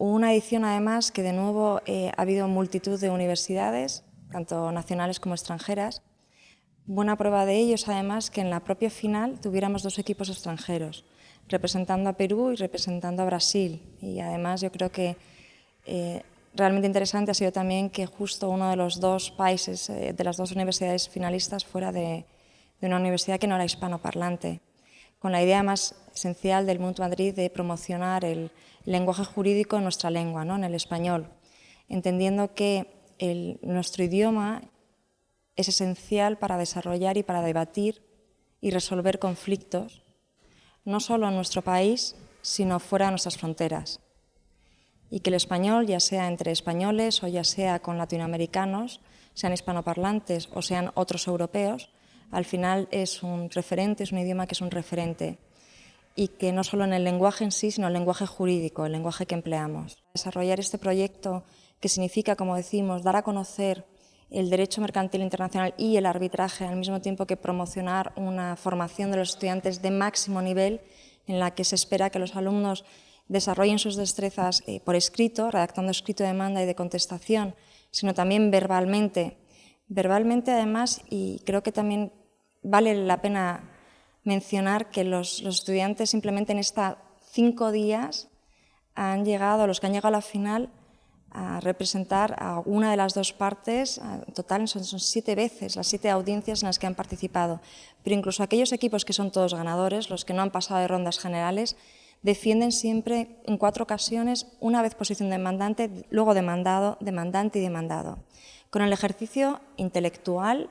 Una edición además que de nuevo eh, ha habido multitud de universidades, tanto nacionales como extranjeras. Buena prueba de ello es además que en la propia final tuviéramos dos equipos extranjeros, representando a Perú y representando a Brasil. Y además yo creo que eh, realmente interesante ha sido también que justo uno de los dos países, eh, de las dos universidades finalistas, fuera de, de una universidad que no era hispanoparlante con la idea más esencial del MUNT Madrid de promocionar el lenguaje jurídico en nuestra lengua, ¿no? en el español, entendiendo que nuestro idioma es esencial para desarrollar y para debatir y resolver conflictos, no solo en nuestro país, sino fuera de nuestras fronteras. Y que el español, ya sea entre españoles o ya sea con latinoamericanos, sean hispanoparlantes o sean otros europeos, al final es un referente, es un idioma que es un referente y que no solo en el lenguaje en sí, sino el lenguaje jurídico, el lenguaje que empleamos. Desarrollar este proyecto que significa, como decimos, dar a conocer el derecho mercantil internacional y el arbitraje al mismo tiempo que promocionar una formación de los estudiantes de máximo nivel en la que se espera que los alumnos desarrollen sus destrezas eh, por escrito, redactando escrito de demanda y de contestación, sino también verbalmente. Verbalmente además, y creo que también vale la pena mencionar que los, estudiantes simplemente en estos cinco días han llegado, los que han llegado a la final, a representar a una de las dos partes, en total son, siete veces las siete audiencias en las que han participado, pero incluso aquellos equipos que son todos ganadores, los que no han pasado de rondas generales, defienden siempre en cuatro ocasiones, una vez posición demandante, luego demandado, demandante y demandado, con el ejercicio intelectual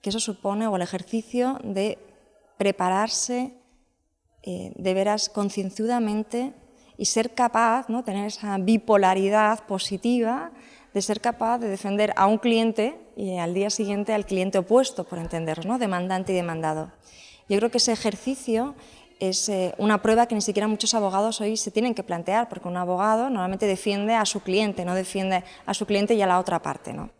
que eso supone, o el ejercicio de prepararse eh, de veras concienzudamente y ser capaz, ¿no? tener esa bipolaridad positiva de ser capaz de defender a un cliente y al día siguiente al cliente opuesto, por entendernos, ¿no? demandante y demandado. Yo creo que ese ejercicio es eh, una prueba que ni siquiera muchos abogados hoy se tienen que plantear, porque un abogado normalmente defiende a su cliente, no defiende a su cliente y a la otra parte. ¿no?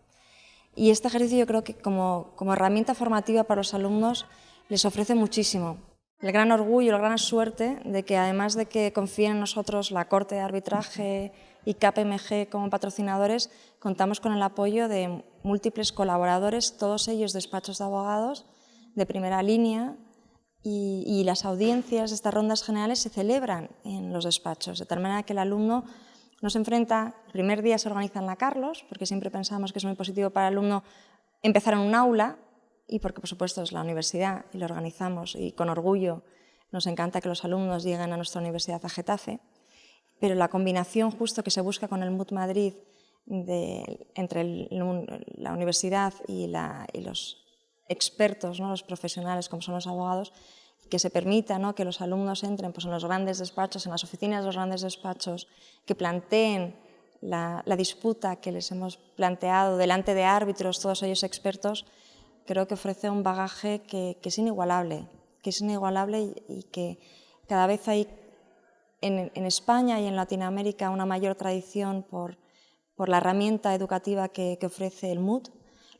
Y este ejercicio yo creo que como, herramienta formativa para los alumnos les ofrece muchísimo. El gran orgullo, la gran suerte de que además de que confíen en nosotros la Corte de Arbitraje y KPMG como patrocinadores, contamos con el apoyo de múltiples colaboradores, todos ellos despachos de abogados de primera línea, y, y, las audiencias de estas rondas generales se celebran en los despachos, de tal manera que el alumno nos enfrenta, el primer día se organiza en la Carlos, porque siempre pensamos que es muy positivo para el alumno empezar en un aula, y porque por supuesto es la universidad y lo organizamos y con orgullo nos encanta que los alumnos lleguen a nuestra universidad a Getafe, pero la combinación justo que se busca con el MUT Madrid entre la universidad y, los expertos, ¿no? los profesionales como son los abogados, que se permita ¿no? que los alumnos entren pues, en los grandes despachos, en las oficinas de los grandes despachos, que planteen la, disputa que les hemos planteado delante de árbitros, todos ellos expertos, creo que ofrece un bagaje que, es inigualable, que es inigualable y, que cada vez hay en, España y en Latinoamérica una mayor tradición por, por la herramienta educativa que, ofrece el MUD,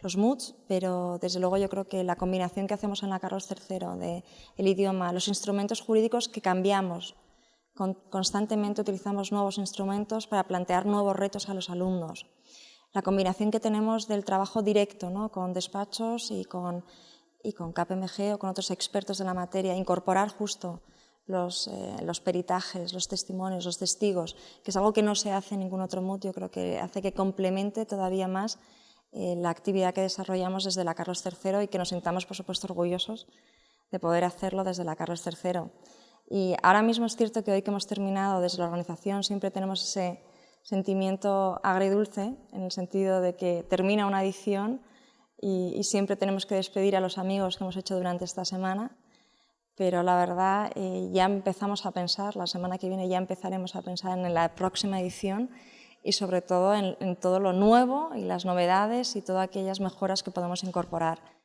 los MUDs, pero desde luego yo creo que la combinación que hacemos en la Carlos III de el idioma, los instrumentos jurídicos que cambiamos, constantemente utilizamos nuevos instrumentos para plantear nuevos retos a los alumnos. La combinación que tenemos del trabajo directo ¿no? con despachos y con, y con KPMG o con otros expertos de la materia, incorporar justo los, eh, los, peritajes, los testimonios, los testigos, que es algo que no se hace en ningún otro MUD, yo creo que hace que complemente todavía más eh, la actividad que desarrollamos desde la Carlos III y que nos sintamos, por supuesto, orgullosos de poder hacerlo desde la Carlos III. Y ahora mismo es cierto que hoy que hemos terminado desde la organización siempre tenemos ese sentimiento agridulce, en el sentido de que termina una edición y, siempre tenemos que despedir a los amigos que hemos hecho durante esta semana, pero la verdad eh, ya empezamos a pensar, la semana que viene ya empezaremos a pensar en la próxima edición y sobre todo en, todo lo nuevo y las novedades y todas aquellas mejoras que podemos incorporar.